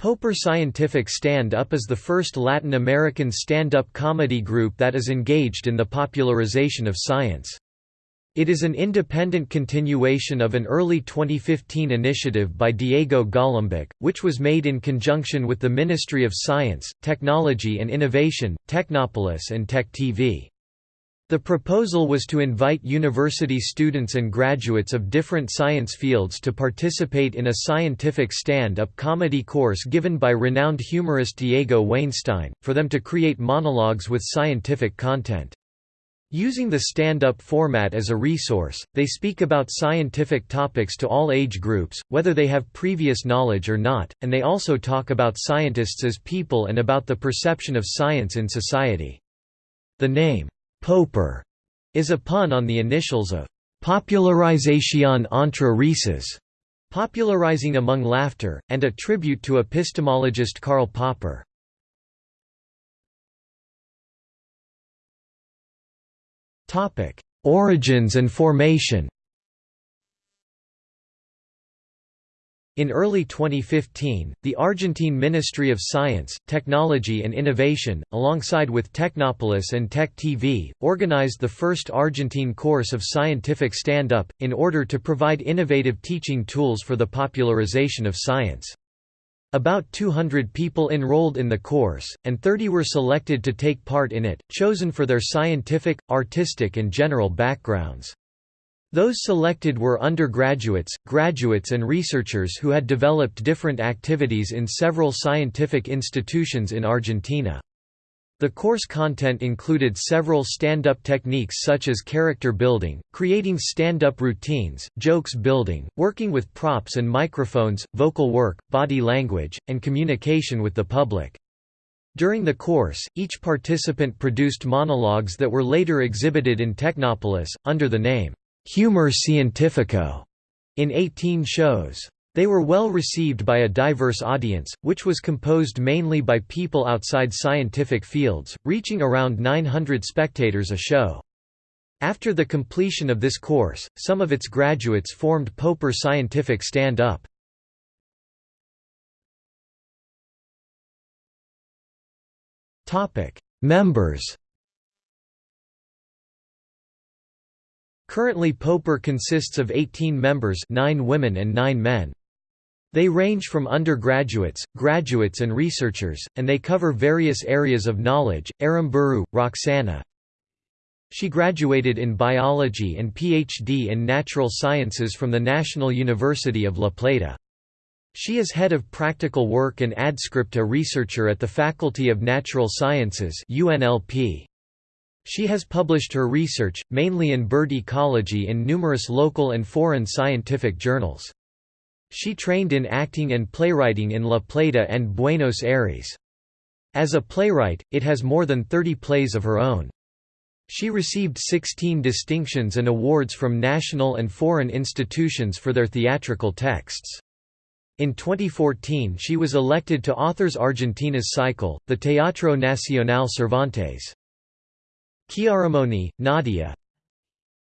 Popper Scientific Stand-Up is the first Latin American stand-up comedy group that is engaged in the popularization of science. It is an independent continuation of an early 2015 initiative by Diego Golombek, which was made in conjunction with the Ministry of Science, Technology and Innovation, Technopolis and Tech TV. The proposal was to invite university students and graduates of different science fields to participate in a scientific stand-up comedy course given by renowned humorist Diego Wainstein, for them to create monologues with scientific content. Using the stand-up format as a resource, they speak about scientific topics to all age groups, whether they have previous knowledge or not, and they also talk about scientists as people and about the perception of science in society. The name, Popper is a pun on the initials of popularization entre risas, popularizing among laughter, and a tribute to epistemologist Karl Popper. Origins and formation In early 2015, the Argentine Ministry of Science, Technology and Innovation, alongside with Technopolis and Tech TV, organized the first Argentine course of scientific stand-up, in order to provide innovative teaching tools for the popularization of science. About 200 people enrolled in the course, and 30 were selected to take part in it, chosen for their scientific, artistic and general backgrounds. Those selected were undergraduates, graduates and researchers who had developed different activities in several scientific institutions in Argentina. The course content included several stand-up techniques such as character building, creating stand-up routines, jokes building, working with props and microphones, vocal work, body language, and communication with the public. During the course, each participant produced monologues that were later exhibited in Technopolis, under the name, Humor scientifico in 18 shows. They were well received by a diverse audience, which was composed mainly by people outside scientific fields, reaching around 900 spectators a show. After the completion of this course, some of its graduates formed Popper Scientific Stand-Up. Members Currently Popper consists of 18 members 9 women and 9 men. They range from undergraduates, graduates and researchers, and they cover various areas of knowledge. Aramburu, Roxana She graduated in biology and PhD in natural sciences from the National University of La Plata. She is head of practical work and adscripta researcher at the Faculty of Natural Sciences UNLP. She has published her research, mainly in bird ecology in numerous local and foreign scientific journals. She trained in acting and playwriting in La Plata and Buenos Aires. As a playwright, it has more than 30 plays of her own. She received 16 distinctions and awards from national and foreign institutions for their theatrical texts. In 2014 she was elected to Authors Argentina's cycle, the Teatro Nacional Cervantes. Chiaramoni, Nadia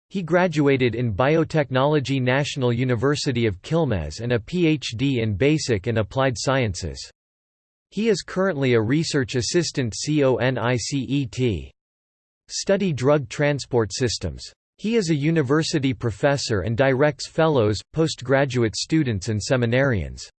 He graduated in Biotechnology National University of Quilmes and a PhD in Basic and Applied Sciences. He is currently a research assistant CONICET. Study drug transport systems. He is a university professor and directs fellows, postgraduate students and seminarians.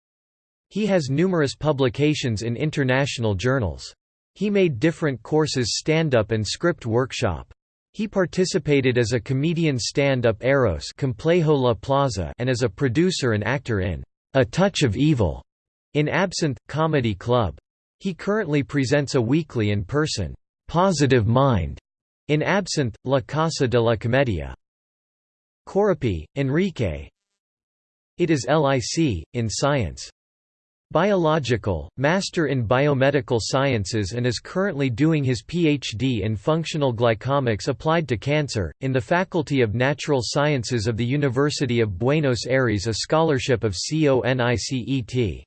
He has numerous publications in international journals. He made different courses stand-up and script workshop. He participated as a comedian stand-up Eros Complejo La Plaza and as a producer and actor in A Touch of Evil in Absinthe, Comedy Club. He currently presents a weekly in-person Positive Mind in Absinthe, La Casa de la Comedia. Corapi, Enrique It is LIC, in science. Biological, Master in Biomedical Sciences and is currently doing his PhD in Functional Glycomics applied to cancer, in the Faculty of Natural Sciences of the University of Buenos Aires a scholarship of CONICET.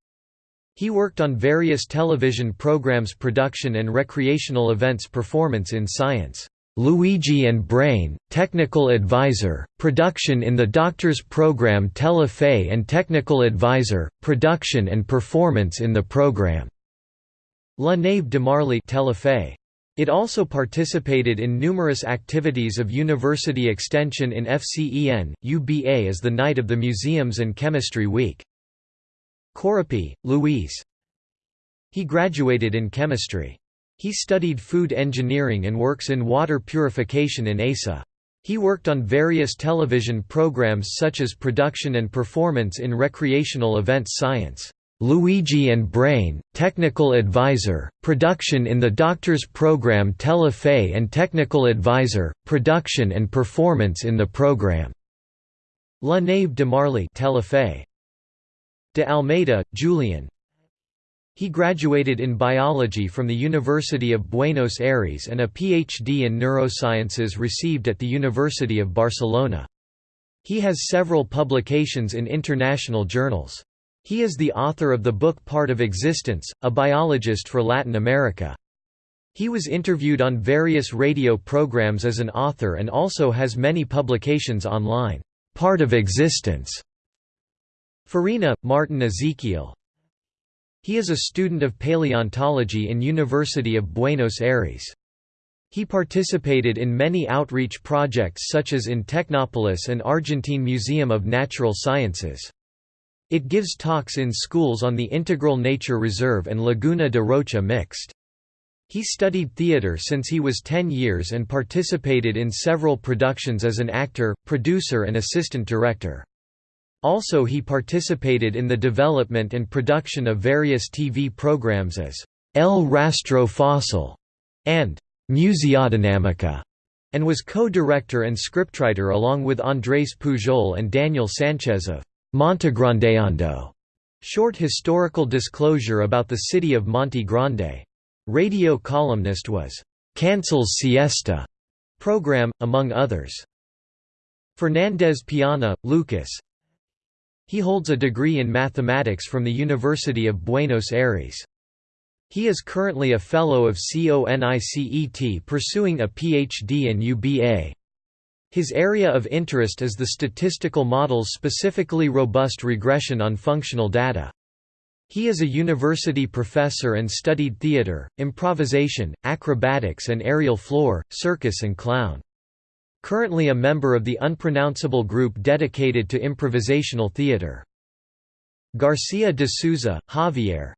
He worked on various television programs production and recreational events performance in science. Luigi and Brain, Technical Advisor, Production in the Doctors Program Telefe and Technical Advisor, Production and Performance in the Program. La Nave de Marley Telefe. It also participated in numerous activities of university extension in FCEN, UBA as the night of the Museums and Chemistry Week. Corapi, Louise. He graduated in chemistry. He studied food engineering and works in water purification in ASA. He worked on various television programs such as production and performance in recreational events science. Luigi and Brain, Technical Advisor, Production in the Doctors Program Telefe and Technical Advisor, Production and Performance in the Program. La Nave de Marley Telefe. De Almeida, Julian, he graduated in biology from the University of Buenos Aires and a PhD in neurosciences received at the University of Barcelona. He has several publications in international journals. He is the author of the book Part of Existence, a biologist for Latin America. He was interviewed on various radio programs as an author and also has many publications online. Part of Existence. Farina, Martin Ezekiel, he is a student of paleontology in University of Buenos Aires. He participated in many outreach projects such as in Technopolis and Argentine Museum of Natural Sciences. It gives talks in schools on the Integral Nature Reserve and Laguna de Rocha Mixed. He studied theater since he was 10 years and participated in several productions as an actor, producer and assistant director. Also he participated in the development and production of various TV programs as El Rastro Fossil and Museodynamica, and was co-director and scriptwriter along with Andrés Pujol and Daniel Sanchez of Montegrandeando, short historical disclosure about the city of Monte Grande. Radio columnist was Cancel's Siesta program, among others. Fernandez Piana, Lucas, he holds a degree in mathematics from the University of Buenos Aires. He is currently a Fellow of CONICET pursuing a PhD in UBA. His area of interest is the statistical models specifically robust regression on functional data. He is a university professor and studied theater, improvisation, acrobatics and aerial floor, circus and clown. Currently a member of the unpronounceable group dedicated to improvisational theater. Garcia de Souza, Javier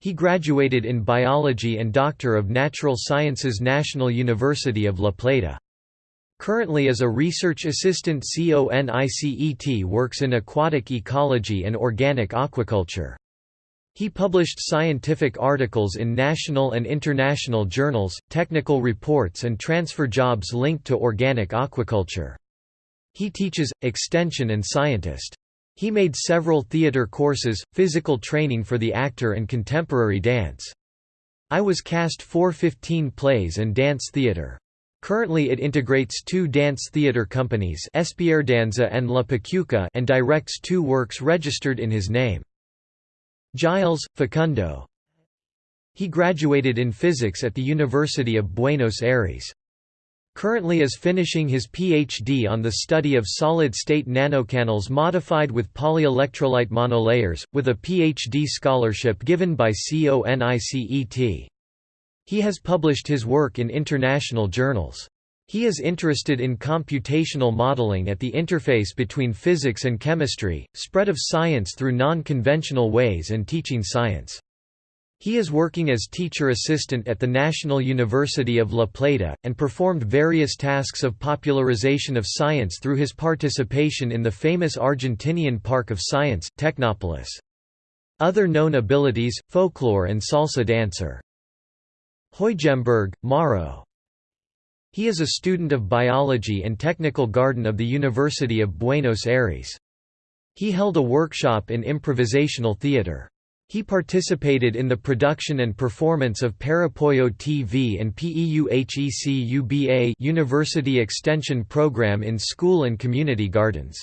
He graduated in biology and Doctor of Natural Sciences National University of La Plata. Currently as a research assistant CONICET works in aquatic ecology and organic aquaculture. He published scientific articles in national and international journals, technical reports and transfer jobs linked to organic aquaculture. He teaches, extension and scientist. He made several theater courses, physical training for the actor and contemporary dance. I was cast 415 plays and dance theater. Currently it integrates two dance theater companies Espierdanza and La Pacuca and directs two works registered in his name. Giles, Facundo. He graduated in physics at the University of Buenos Aires. Currently is finishing his PhD on the study of solid-state nanocanals modified with polyelectrolyte monolayers, with a PhD scholarship given by CONICET. He has published his work in international journals. He is interested in computational modeling at the interface between physics and chemistry, spread of science through non-conventional ways and teaching science. He is working as teacher assistant at the National University of La Plata, and performed various tasks of popularization of science through his participation in the famous Argentinian Park of Science, Technopolis. Other known abilities, folklore and salsa dancer. Huijemberg, Mauro. He is a student of biology and technical garden of the University of Buenos Aires. He held a workshop in improvisational theater. He participated in the production and performance of Parapollo TV and PEUHEC University Extension Program in school and community gardens.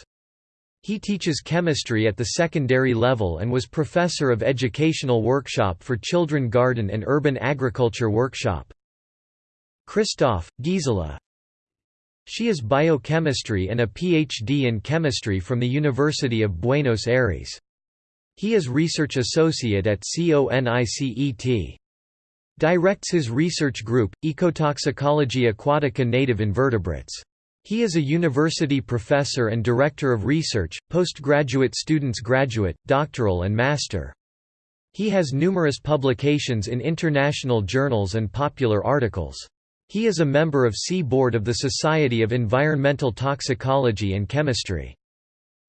He teaches chemistry at the secondary level and was professor of educational workshop for children garden and urban agriculture workshop. Kristoff, Gisela. She is biochemistry and a PhD in chemistry from the University of Buenos Aires. He is research associate at CONICET. Directs his research group, Ecotoxicology Aquatica Native Invertebrates. He is a university professor and director of research, postgraduate students graduate, doctoral and master. He has numerous publications in international journals and popular articles. He is a member of C Board of the Society of Environmental Toxicology and Chemistry.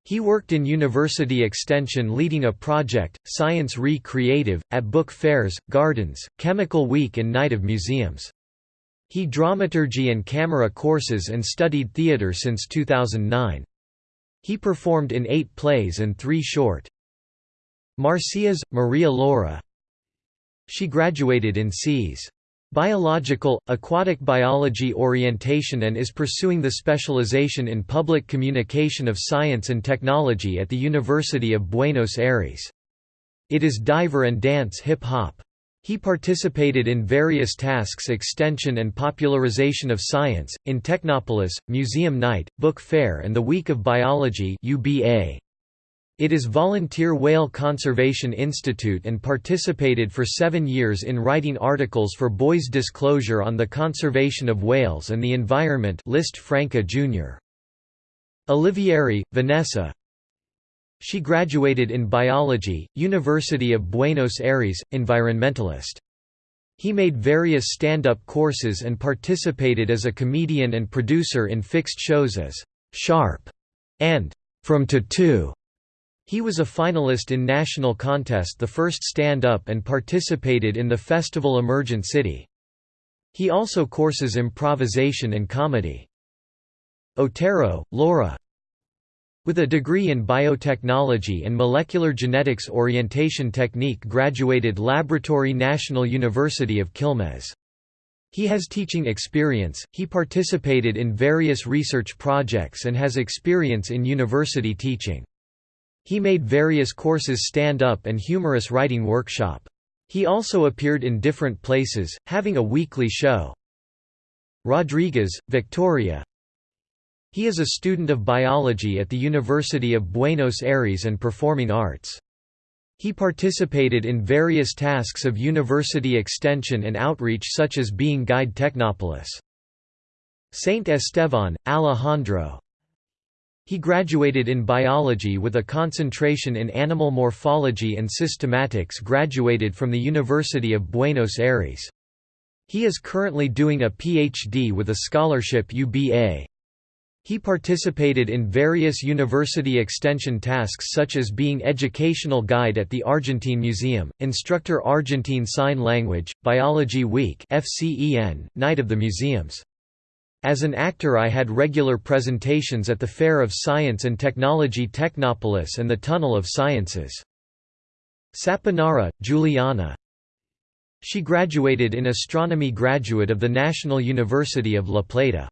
He worked in university extension leading a project, Science Re-Creative, at book fairs, gardens, Chemical Week and Night of Museums. He dramaturgy and camera courses and studied theatre since 2009. He performed in eight plays and three short. Marcias, Maria Laura She graduated in Cs. Biological, aquatic biology orientation and is pursuing the specialization in public communication of science and technology at the University of Buenos Aires. It is diver and dance hip-hop. He participated in various tasks extension and popularization of science, in Technopolis, Museum Night, Book Fair and the Week of Biology UBA. It is Volunteer Whale Conservation Institute and participated for seven years in writing articles for Boys Disclosure on the conservation of whales and the environment List Franca Jr. Olivieri, Vanessa She graduated in biology, University of Buenos Aires, environmentalist. He made various stand-up courses and participated as a comedian and producer in fixed shows as «Sharp» and «From to Two». He was a finalist in national contest the first stand-up and participated in the festival Emergent City. He also courses improvisation and comedy. Otero, Laura. With a degree in biotechnology and molecular genetics orientation technique graduated Laboratory National University of Quilmes. He has teaching experience, he participated in various research projects and has experience in university teaching. He made various courses stand-up and humorous writing workshop. He also appeared in different places, having a weekly show. Rodriguez, Victoria He is a student of biology at the University of Buenos Aires and Performing Arts. He participated in various tasks of university extension and outreach such as being guide Technopolis. Saint Esteban, Alejandro he graduated in biology with a concentration in animal morphology and systematics graduated from the University of Buenos Aires. He is currently doing a PhD with a scholarship UBA. He participated in various university extension tasks such as being educational guide at the Argentine Museum, instructor Argentine Sign Language, Biology Week FCEN, Night of the Museums. As an actor I had regular presentations at the Fair of Science and Technology Technopolis and the Tunnel of Sciences. Saponara, Juliana She graduated in astronomy graduate of the National University of La Plata.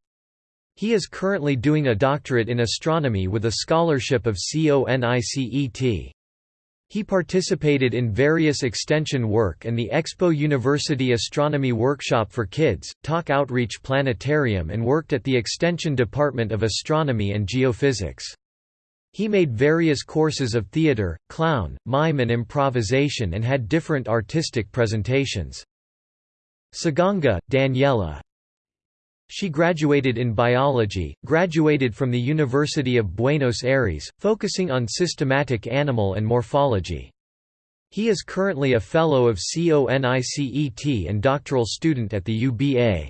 He is currently doing a doctorate in astronomy with a scholarship of CONICET. He participated in various extension work and the Expo University Astronomy Workshop for Kids, Talk Outreach Planetarium and worked at the Extension Department of Astronomy and Geophysics. He made various courses of theater, clown, mime and improvisation and had different artistic presentations. Saganga, Daniela she graduated in biology, graduated from the University of Buenos Aires, focusing on systematic animal and morphology. He is currently a Fellow of CONICET and doctoral student at the UBA.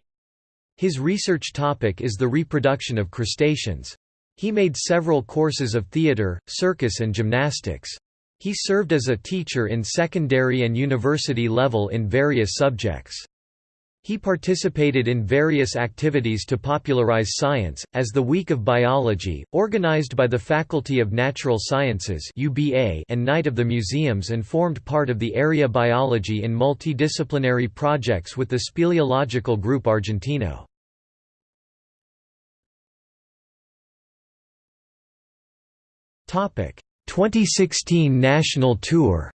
His research topic is the reproduction of crustaceans. He made several courses of theater, circus and gymnastics. He served as a teacher in secondary and university level in various subjects. He participated in various activities to popularize science, as the Week of Biology, organized by the Faculty of Natural Sciences and Night of the Museums and formed part of the area biology in multidisciplinary projects with the Speleological Group Argentino. Topic: 2016 national tour.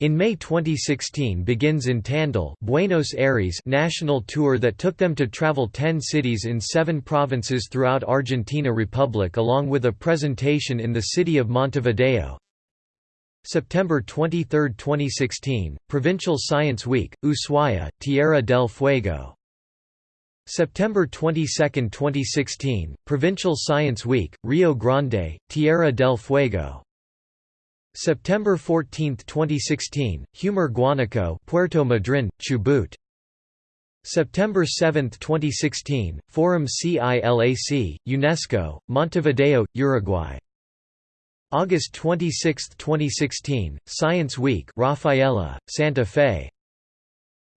In May 2016 begins in Tandil Buenos Aires national tour that took them to travel 10 cities in 7 provinces throughout Argentina Republic along with a presentation in the city of Montevideo. September 23, 2016, Provincial Science Week, Ushuaia, Tierra del Fuego. September 22, 2016, Provincial Science Week, Rio Grande, Tierra del Fuego. September 14, 2016, Humor Guanaco, Puerto Madryn, Chubut. September 7, 2016, Forum CILAC, UNESCO, Montevideo, Uruguay. August 26, 2016, Science Week, Rafaela, Santa Fe.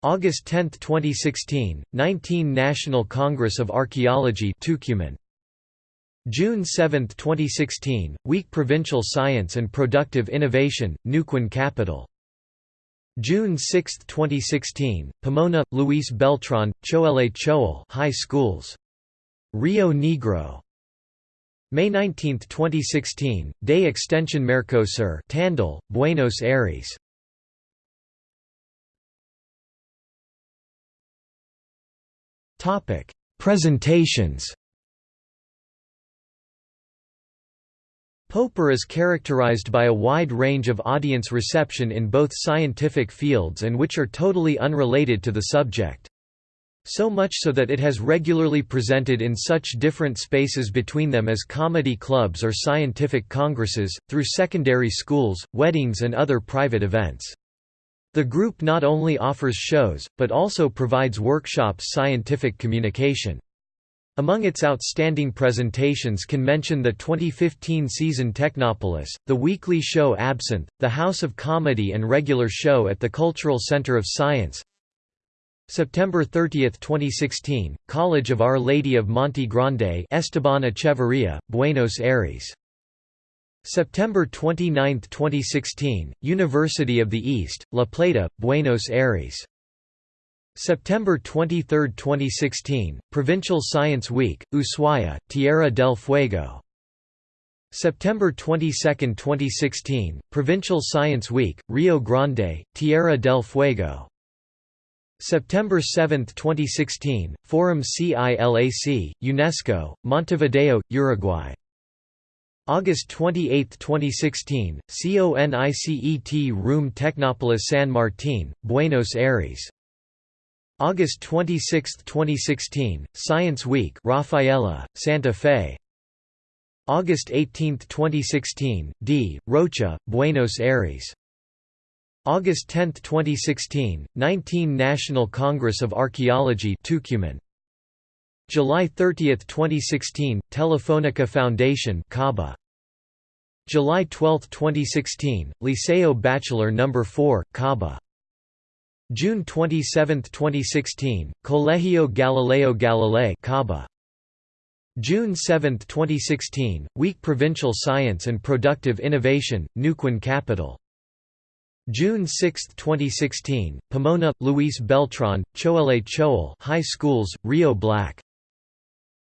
August 10, 2016, 19 National Congress of Archaeology, Tucumán. June 7, 2016, Week Provincial Science and Productive Innovation, Neuquén Capital. June 6, 2016, Pomona, Luis Beltran, Choele Choel High Schools. Rio Negro. May 19, 2016, Day Extension Mercosur Tandil, Buenos Aires. Presentations Popper is characterized by a wide range of audience reception in both scientific fields and which are totally unrelated to the subject. So much so that it has regularly presented in such different spaces between them as comedy clubs or scientific congresses, through secondary schools, weddings and other private events. The group not only offers shows, but also provides workshops scientific communication. Among its outstanding presentations can mention the 2015 season Technopolis, the weekly show Absinthe, the House of Comedy and regular show at the Cultural Center of Science. September 30, 2016, College of Our Lady of Monte Grande Esteban Echeverria, Buenos Aires. September 29, 2016, University of the East, La Plata, Buenos Aires. September 23, 2016, Provincial Science Week, Ushuaia, Tierra del Fuego. September 22, 2016, Provincial Science Week, Rio Grande, Tierra del Fuego. September 7, 2016, Forum CILAC, UNESCO, Montevideo, Uruguay. August 28, 2016, CONICET Room Technopolis San Martín, Buenos Aires. August 26, 2016, Science Week Rafaela, Santa Fe. August 18, 2016, D. Rocha, Buenos Aires. August 10, 2016, 19 National Congress of Archaeology Tucumán. July 30, 2016, Telefonica Foundation Caba. July 12, 2016, Liceo Bachelor No. 4, Caba. June 27, 2016, Colegio Galileo Galilei Caba. June 7, 2016, Week Provincial Science and Productive Innovation, Neuquén Capital. June 6, 2016, Pomona, Luis Beltran, Choele Choel High Schools, Rio Black.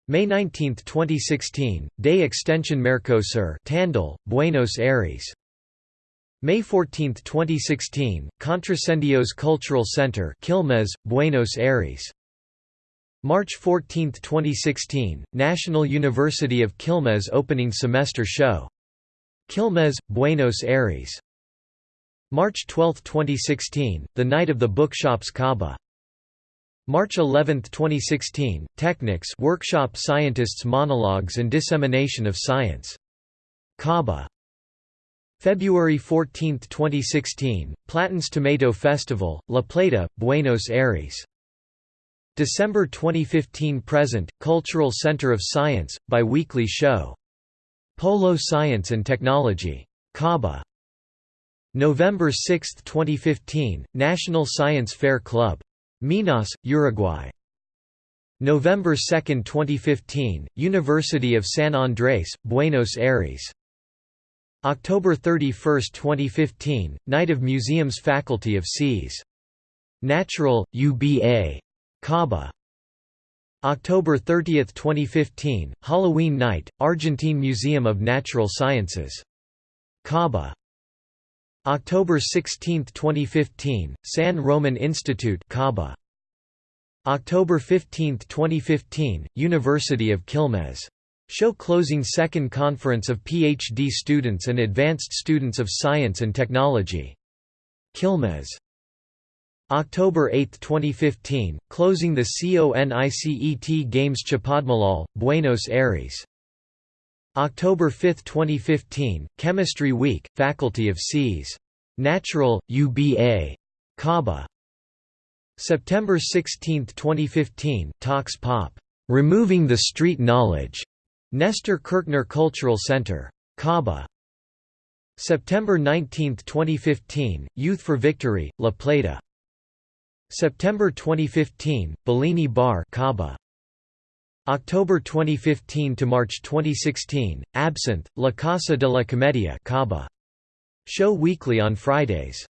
May 19, 2016, Day Extension Mercosur Tandil, Buenos Aires. May 14, 2016, Contrasendios Cultural Center Quilmes, Buenos Aires. March 14, 2016, National University of Quilmes opening semester show. Quilmes, Buenos Aires. March 12, 2016, the Night of the Bookshops Caba. March 11, 2016, Technics workshop scientists' monologues and dissemination of science. Caba. February 14, 2016, Platen's Tomato Festival, La Plata, Buenos Aires. December 2015 Present, Cultural Center of Science, bi-weekly show. Polo Science and Technology. Caba. November 6, 2015, National Science Fair Club. Minas, Uruguay. November 2, 2015, University of San Andrés, Buenos Aires. October 31, 2015, Night of Museums Faculty of Cs. Natural, UBA. Caba. October 30, 2015, Halloween Night, Argentine Museum of Natural Sciences. Caba. October 16, 2015, San Roman Institute Caba. October 15, 2015, University of Quilmes. Show closing second conference of PhD students and advanced students of science and technology. Quilmes. October 8, 2015, closing the CONICET Games Chapadmalal, Buenos Aires. October 5, 2015, Chemistry Week, Faculty of Cs. Natural, UBA. Caba. September 16, 2015, Talks Pop. Removing the Street Knowledge. Nestor Kirchner Cultural Center. Caba. September 19, 2015, Youth for Victory, La Plata. September 2015, Bellini Bar Caba. October 2015 to March 2016, Absinthe, La Casa de la Comedia Caba. Show weekly on Fridays.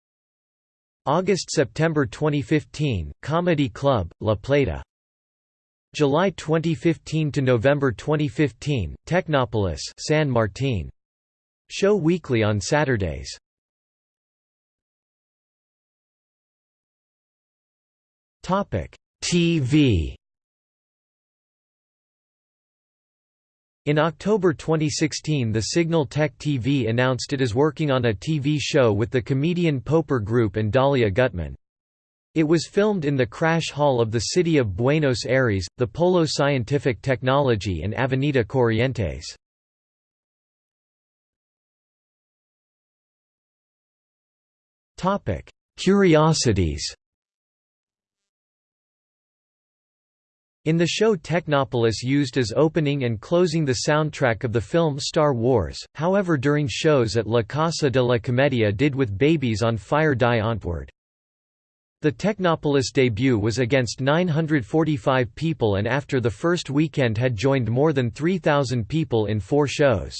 August–September 2015, Comedy Club, La Plata. July 2015 to November 2015, Technopolis San Martin. Show weekly on Saturdays. Topic: TV. In October 2016 the Signal Tech TV announced it is working on a TV show with the comedian Popper Group and Dalia Gutmann. It was filmed in the Crash Hall of the city of Buenos Aires, the Polo Scientific Technology and Avenida Corrientes. Curiosities In the show Technopolis used as opening and closing the soundtrack of the film Star Wars, however during shows at La Casa de la Comedia did with Babies on Fire Die Antwoord. The Technopolis debut was against 945 people and after the first weekend had joined more than 3,000 people in four shows.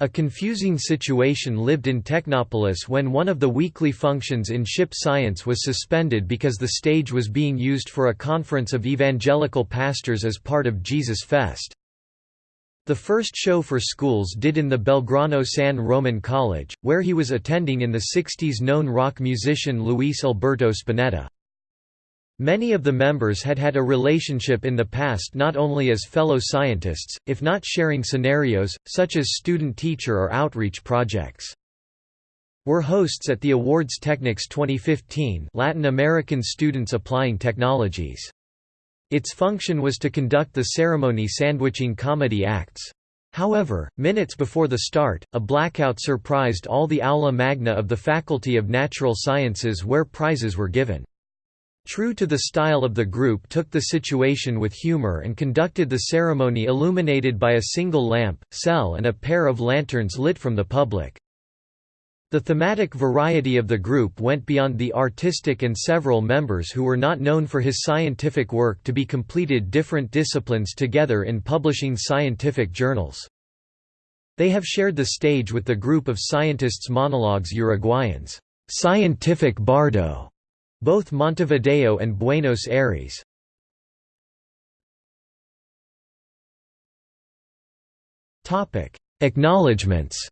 A confusing situation lived in Technopolis when one of the weekly functions in ship science was suspended because the stage was being used for a conference of evangelical pastors as part of Jesus Fest. The first show for schools did in the Belgrano San Roman College, where he was attending in the 60s known rock musician Luis Alberto Spinetta. Many of the members had had a relationship in the past not only as fellow scientists, if not sharing scenarios, such as student-teacher or outreach projects. Were hosts at the Awards Technics 2015 Latin American Students Applying Technologies. Its function was to conduct the ceremony sandwiching comedy acts. However, minutes before the start, a blackout surprised all the aula magna of the Faculty of Natural Sciences where prizes were given. True to the style of the group took the situation with humor and conducted the ceremony illuminated by a single lamp, cell and a pair of lanterns lit from the public. The thematic variety of the group went beyond the artistic and several members who were not known for his scientific work to be completed different disciplines together in publishing scientific journals. They have shared the stage with the group of scientists monologues Uruguayans, Scientific Bardo, both Montevideo and Buenos Aires. Acknowledgements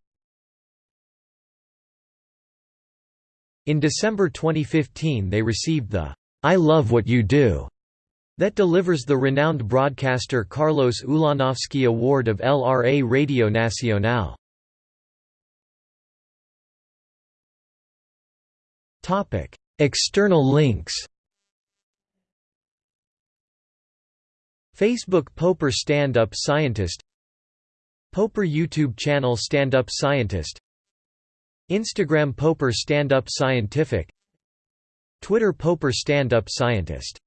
In December 2015 they received the I Love What You Do that delivers the renowned broadcaster Carlos Ulanovsky Award of LRA Radio Nacional. External links. Facebook Popper Stand Up Scientist. Popper YouTube channel Stand Up Scientist Instagram Popper Stand Up Scientific Twitter Popper Stand Up Scientist